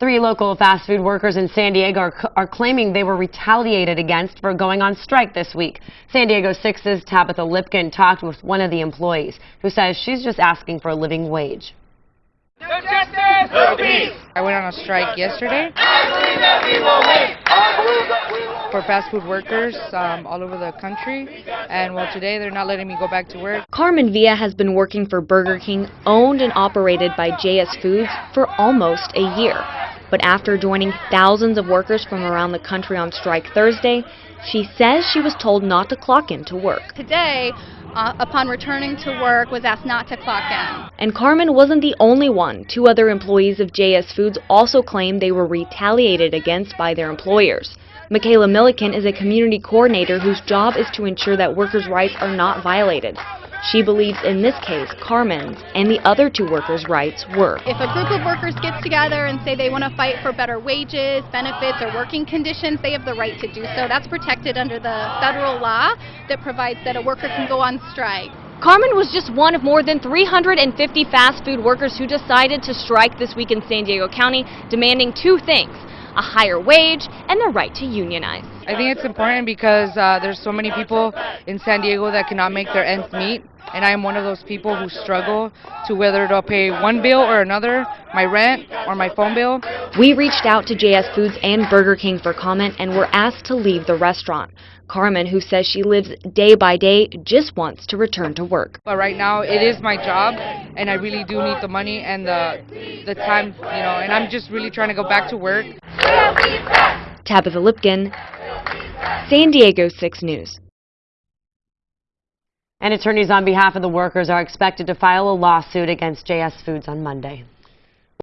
Three local fast food workers in San Diego are, are, claiming they were retaliated against for going on strike this week. San Diego 6's Tabitha Lipkin talked with one of the employees who says she's just asking for a living wage. No justice, no peace. I went on a strike yesterday for fast food workers um, all over the country. And well, today they're not letting me go back to work. Carmen Villa has been working for Burger King, owned and operated by JS Foods, for almost a year. But after joining thousands of workers from around the country on strike Thursday, she says she was told not to clock in to work. Today, uh, upon returning to work, was asked not to clock in. And Carmen wasn't the only one. Two other employees of JS Foods also claimed they were retaliated against by their employers. Michaela Milliken is a community coordinator whose job is to ensure that workers' rights are not violated. She believes in this case, Carmen's and the other two workers' rights were. If a group of workers gets together and say they want to fight for better wages, benefits, or working conditions, they have the right to do so. That's protected under the federal law that provides that a worker can go on strike. Carmen was just one of more than 350 fast food workers who decided to strike this week in San Diego County, demanding two things a higher wage, and the right to unionize. I think it's important because uh, there's so many people in San Diego that cannot make their ends meet, and I am one of those people who struggle to whether to pay one bill or another, my rent or my phone bill. We reached out to JS Foods and Burger King for comment and were asked to leave the restaurant. Carmen, who says she lives day by day, just wants to return to work. But right now, it is my job, and I really do need the money and the the time, you know, and I'm just really trying to go back to work. Tabitha Lipkin, San Diego 6 News. And attorneys on behalf of the workers are expected to file a lawsuit against JS Foods on Monday.